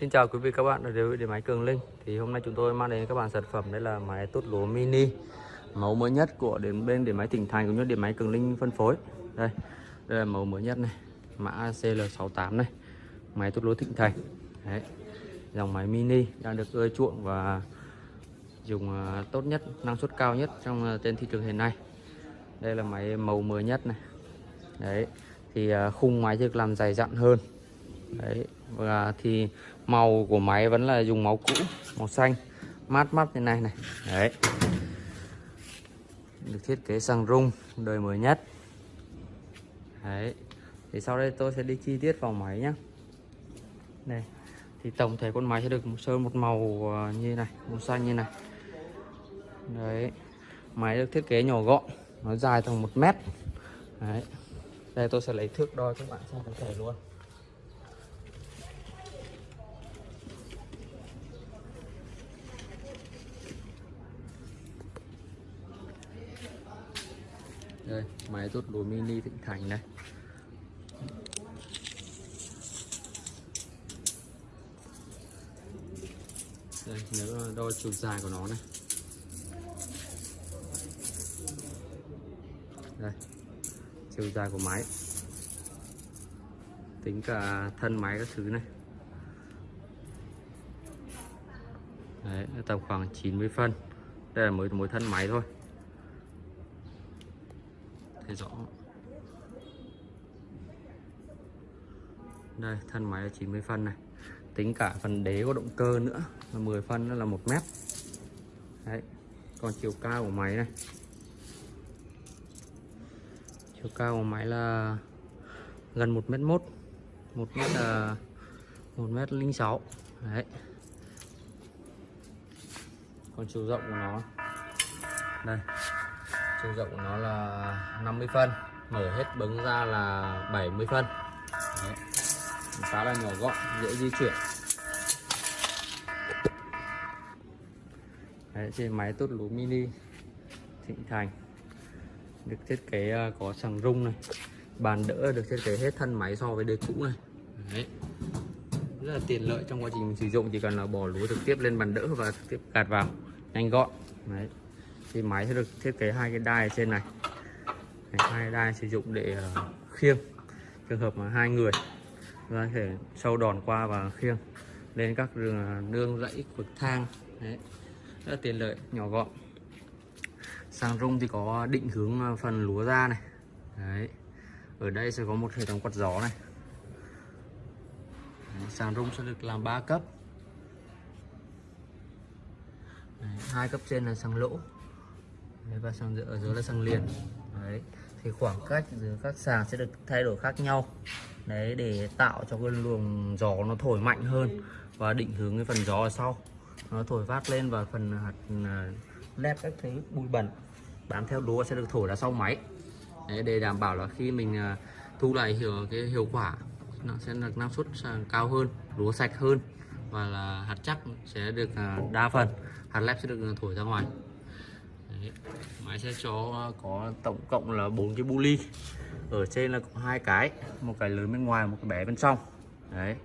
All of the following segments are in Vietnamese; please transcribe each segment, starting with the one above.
Xin chào quý vị các bạn đến với điện máy Cường Linh. Thì hôm nay chúng tôi mang đến các bạn sản phẩm đây là máy tốt lúa mini mẫu mới nhất của đến bên điện máy Tỉnh Thành cũng như điện máy Cường Linh phân phối. Đây, đây là mẫu mới nhất này, mã CL68 này, máy tốt lúa Thịnh Thành. Đấy, dòng máy mini đang được ưa chuộng và dùng à, tốt nhất, năng suất cao nhất trong à, trên thị trường hiện nay. Đây là máy màu mới nhất này. Đấy, thì à, khung máy được làm dày dặn hơn đấy, và thì màu của máy vẫn là dùng màu cũ, màu xanh, mát mắt như này này. Đấy. Được thiết kế xăng rung, đời mới nhất. Đấy. Thì sau đây tôi sẽ đi chi tiết vào máy nhé đây. Thì tổng thể con máy sẽ được sơn một màu ờ, như này, màu xanh như này. Đấy. Máy được thiết kế nhỏ gọn, nó dài tầm một mét. Đấy. Đây, tôi sẽ lấy thước đo cho các bạn xem tổng thể luôn. Đây máy rút lúa mini thịnh thành này. đây nếu đo chiều dài của nó này. Đây chiều dài của máy. Tính cả thân máy các thứ này. Đấy, tầm khoảng 90 phân. Đây là mới mối thân máy thôi thấy rõ. Đây, thân máy là 90 phân này. Tính cả phần đế có động cơ nữa là 10 phân đó là một mét. Đấy, còn chiều cao của máy này. Chiều cao của máy là gần 1 mét mốt. Một mét là một mét linh sáu. Đấy. Còn chiều rộng của nó. Đây chiều rộng của nó là 50 phân mở hết bứng ra là 70 phân. Đấy. khá là nhỏ gọn dễ di chuyển. Đấy, trên máy tốt lúa mini Thịnh Thành. Được thiết kế à, có sàng rung này. Bàn đỡ được thiết kế hết thân máy so với đời cũ này. Đấy. rất là tiện lợi trong quá trình mình sử dụng chỉ cần là bỏ lúa trực tiếp lên bàn đỡ và trực tiếp gạt vào nhanh gọn. Đấy thì máy sẽ được thiết kế hai cái đai ở trên này. Hai đai sử dụng để ờ, khiêng. Trường hợp mà hai người có thể sâu đòn qua và khiêng lên các đường ờ, nương rẫy vực thang. Đấy. rất là tiện lợi nhỏ gọn. Sang rung thì có định hướng ờ, phần lúa ra này. Đấy. ở đây sẽ có một hệ thống quạt gió này. Đấy, sàng rung sẽ được làm 3 cấp. Hai cấp trên là sàn lỗ. Đấy, và sang giữa ở dưới là sang liền. Đấy thì khoảng cách giữa các sàng sẽ được thay đổi khác nhau. Đấy để tạo cho cái luồng gió nó thổi mạnh hơn và định hướng cái phần gió ở sau. Nó thổi vát lên và phần hạt lép các thứ bụi bẩn bám theo lúa sẽ được thổi ra sau máy. Đấy, để đảm bảo là khi mình à, thu lại hiệu cái hiệu quả nó sẽ được năng suất cao hơn lúa sạch hơn và là hạt chắc sẽ được đa phần hạt lép sẽ được thổi ra ngoài. Đấy máy sẽ cho có tổng cộng là bốn cái bu ly ở trên là có hai cái một cái lớn bên ngoài một cái bé bên trong. Đấy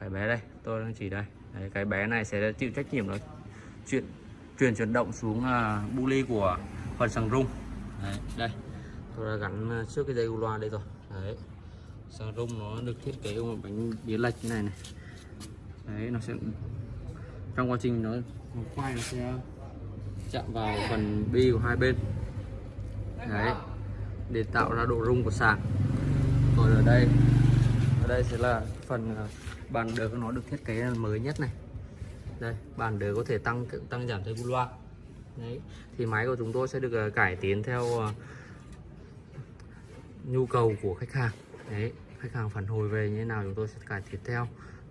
cái bé đây tôi đang chỉ đây. Đấy, cái bé này sẽ chịu trách nhiệm là chuyện truyền chuyển động xuống ờ, uh, bu ly của phần sàng rung. Đấy, đây tôi đã gắn ờ, trước cái dây u loa đây rồi. Đấy sàng rung nó được thiết kế một bánh biến lệch như này này. Đấy nó sẽ trong quá trình nó, nó quay nó sẽ chạm vào phần bi của hai bên. Đấy. Để tạo ra độ rung của sạc còn ở đây ở đây sẽ là phần à, bàn đỡ của nó được thiết kế mới nhất này. Đây, bàn đỡ có thể tăng tăng giảm theo loa. Đấy. Thì máy của chúng tôi sẽ được à, cải tiến theo à, nhu cầu của khách hàng. Đấy. Khách hàng phản hồi về như thế nào chúng tôi sẽ cải tiến theo.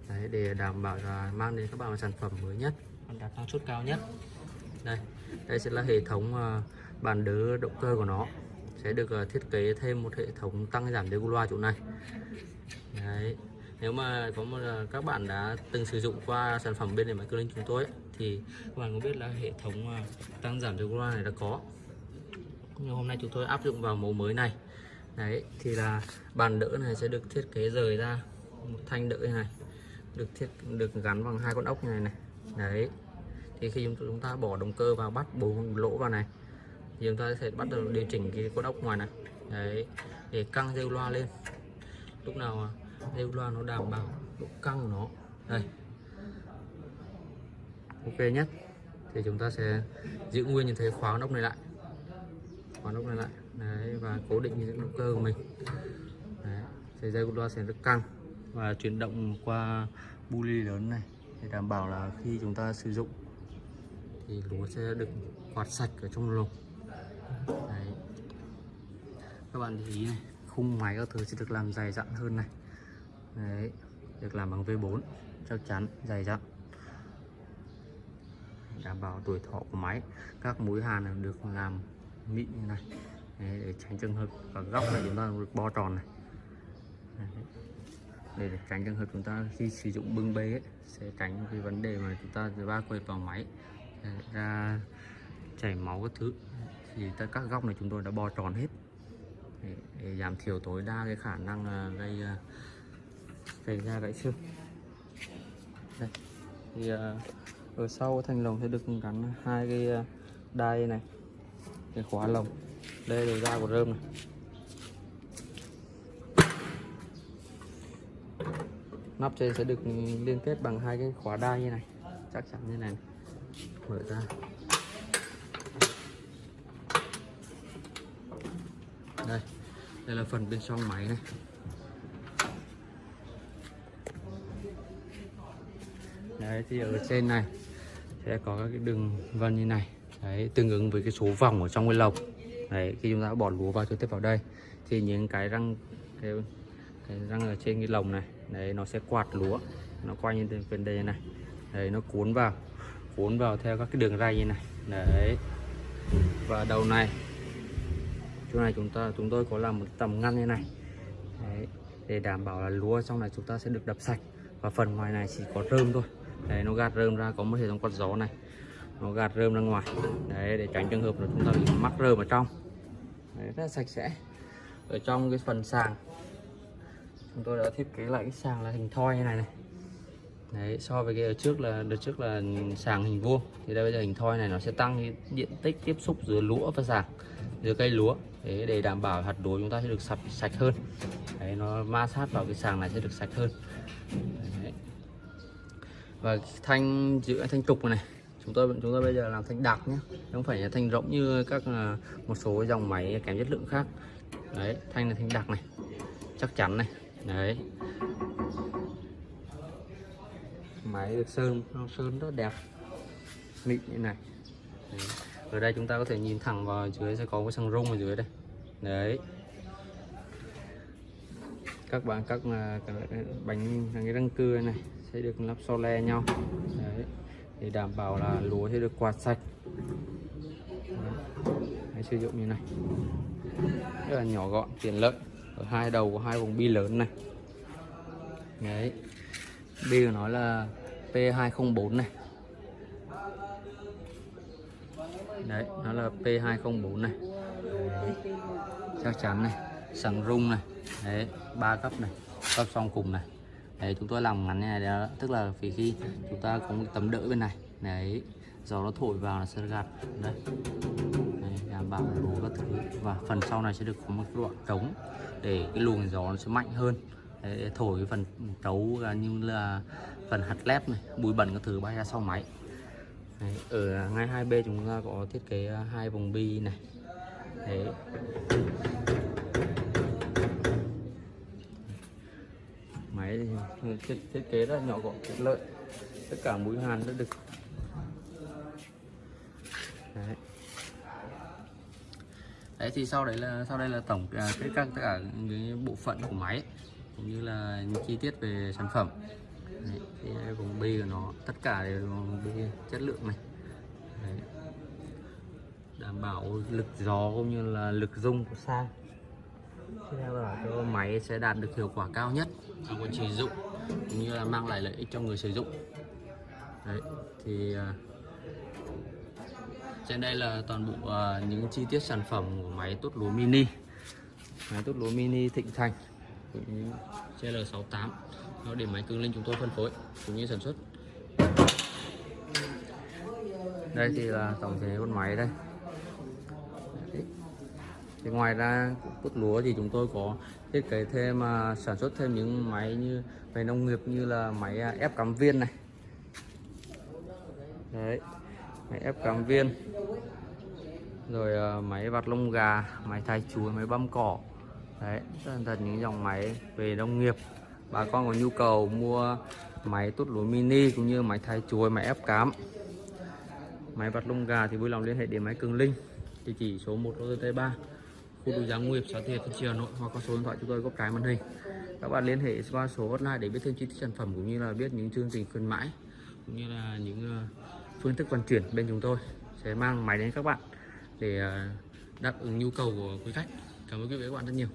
Đấy, để đảm bảo là mang đến các bạn sản phẩm mới nhất, đạt năng suất cao nhất. Đây đây sẽ là hệ thống à, bàn đỡ động cơ của nó. Sẽ được à, thiết kế thêm một hệ thống tăng giảm đều loa chỗ này. Đấy. Nếu mà có một à, các bạn đã từng sử dụng qua sản phẩm bên điện máy cơ linh chúng tôi ấy, thì các bạn có biết là hệ thống tăng giảm đều loa này đã có. Nhưng hôm nay chúng tôi áp dụng vào mẫu mới này. Đấy thì là bàn đỡ này sẽ được thiết kế rời ra một thanh đỡ này. Được thiết được gắn bằng hai con ốc như này này. Đấy thì khi chúng ta bỏ động cơ vào bắt bốn lỗ vào này, thì chúng ta sẽ bắt đầu điều chỉnh cái con ốc ngoài này. Đấy, để căng dây loa lên. Lúc nào dây loa nó đảm bảo độ căng của nó. Đây. Ok nhé. Thì chúng ta sẽ giữ nguyên như thế, khóa ốc này lại. Khóa ốc này lại. Đấy, và cố định những động cơ của mình. Đấy, thì dây loa sẽ được căng và chuyển động qua bu ly lớn này để đảm bảo là khi chúng ta sử dụng thì lúa sẽ được quạt sạch ở trong lồng. Đấy. Các bạn để ý này khung máy các thứ sẽ được làm dày dặn hơn này. Đấy được làm bằng V4 chắc chắn dày dặn. Đảm bảo tuổi thọ của máy các mũi hàn được làm mịn như này. Đấy, để tránh trường hợp ở góc này chúng ta được bo tròn này. Đấy. để, để tránh trường hợp chúng ta khi sử dụng bưng bê ấy, sẽ tránh cái vấn đề mà chúng ta va quệt vào máy ra chảy máu các thứ thì tất các góc này chúng tôi đã bo tròn hết. Để, để giảm thiểu tối đa cái khả năng uh, gây à, uh, xảy ra gãy xương. Đây thì uh, ở sau thành lồng sẽ được gắn hai cái đai này cái khóa lồng. Đây là da của rơm này. Nắp trên sẽ được liên kết bằng hai cái khóa đai như này chắc chắn như này mở ra đây đây là phần bên trong máy này. Đấy thì ở trên này sẽ có các cái đường vân như này. Đấy tương ứng với cái số vòng ở trong cái lồng. Đấy khi chúng ta bỏ lúa vào cho tiếp vào đây thì những cái răng cái, cái răng ở trên cái lồng này đấy nó sẽ quạt lúa. Nó quay như bên đây này. Đấy nó cuốn vào cuốn vào theo các cái đường ray như này. Đấy. Và đầu này chỗ này chúng ta chúng tôi có làm một tầm ngăn như này. Đấy, để đảm bảo là lúa trong này chúng ta sẽ được đập sạch. Và phần ngoài này chỉ có rơm thôi. Đấy nó gạt rơm ra có một hệ thống quạt gió này. Nó gạt rơm ra ngoài. Đấy để tránh trường hợp là chúng ta bị mắc rơm ở trong. Đấy, rất là sạch sẽ. Ở trong cái phần sàng chúng tôi đã thiết kế lại cái sàng là hình thoi như này này đấy, so với cái ở trước là, đợt trước là sàng hình vuông. Thì đây, bây giờ hình thoi này nó sẽ tăng cái diện tích tiếp xúc giữa lúa và sàng, giữa cây lúa. Để để đảm bảo hạt lúa chúng ta sẽ được sạch sạch hơn. Đấy, nó ma sát vào cái sàng này sẽ được sạch hơn. Đấy. và thanh, giữa thanh trục này, chúng tôi chúng tôi bây giờ làm thanh đặc nhé. Không phải là thanh rỗng như các à, một số dòng máy kém chất lượng khác. Đấy, thanh là thanh đặc này, chắc chắn này. Đấy máy được sơn sơn rất đẹp. Mịn như này. Đấy. ở đây chúng ta có thể nhìn thẳng vào dưới sẽ có cái xăng rung ở dưới đây. Đấy. Các bạn các à, cái bánh cái răng cưa này sẽ được lắp so le nhau. Đấy. Để đảm bảo là lúa sẽ được quạt sạch. Đấy, sử dụng như này. Rất là nhỏ gọn tiện lợi. Ở hai đầu của hai vùng bi lớn này. Đấy. Bi của nó là P204 này. Đấy nó là P204 này. Đấy. chắc chắn này sẵn rung này. Đấy ba cấp này cấp song cùng này. Đấy chúng tôi làm ngắn như này đó tức là vì khi chúng ta có một tấm đỡ bên này. Đấy gió nó thổi vào là sẽ gạt. Đấy, đảm bảo đủ các thứ và phần sau này sẽ được có một đoạn trống để cái luồng gió nó sẽ mạnh hơn. Đấy, để thổi cái phần trấu như là phần hạt lép này bụi bẩn các thứ bay ra sau máy. Đấy, ở ngay hai bên chúng ta có thiết kế hai vòng bi này. Đấy. Máy thì thiết, thiết kế rất nhỏ gọn tiện lợi. Tất cả mũi hàn đã được. Đấy. đấy thì sau đấy là sau đây là tổng à, cái các tất cả cái bộ phận của máy cũng như là những chi tiết về sản phẩm cái vòng bi của nó. Tất cả đều bi chất lượng này. Đấy. đảm bảo lực gió cũng như là lực rung của sang theo là cho máy sẽ đạt được hiệu quả cao nhất trong quá trình sử dụng cũng như là mang lại lợi ích cho người sử dụng. Đấy thì à, trên đây là toàn bộ uh, những chi tiết sản phẩm của máy tốt lúa mini. Máy tốt lúa mini thịnh thành cũng như CL68 nó để máy cứng linh chúng tôi phân phối, cũng như sản xuất. Đây thì là tổng thể con máy đây. Thì ngoài ra cút lúa thì chúng tôi có thiết kế thêm mà sản xuất thêm những máy như về nông nghiệp như là máy à, ép cắm viên này. Đấy. Máy ép cắm viên. Rồi à, máy vặt lông gà, máy thái chuối, máy băm cỏ đấy thật những dòng máy về nông nghiệp. Bà con có nhu cầu mua máy tốt lúa mini cũng như máy thái chuối, máy ép cám, máy vặt lông gà thì vui lòng liên hệ đến máy cường linh, địa chỉ số 1 ô tô 3 khu đô giá nguyệt, xã Thiệt thị Triều, Hà Nội, hoặc có số điện thoại chúng tôi góc trái màn hình. Các bạn liên hệ qua số hotline để biết thêm chi tiết sản phẩm cũng như là biết những chương trình khuyến mãi cũng như là những ờ, phương thức vận chuyển bên chúng tôi sẽ mang máy đến các bạn để ờ, đáp ứng nhu cầu của quý khách. Cảm ơn quý vị và các bạn rất nhiều.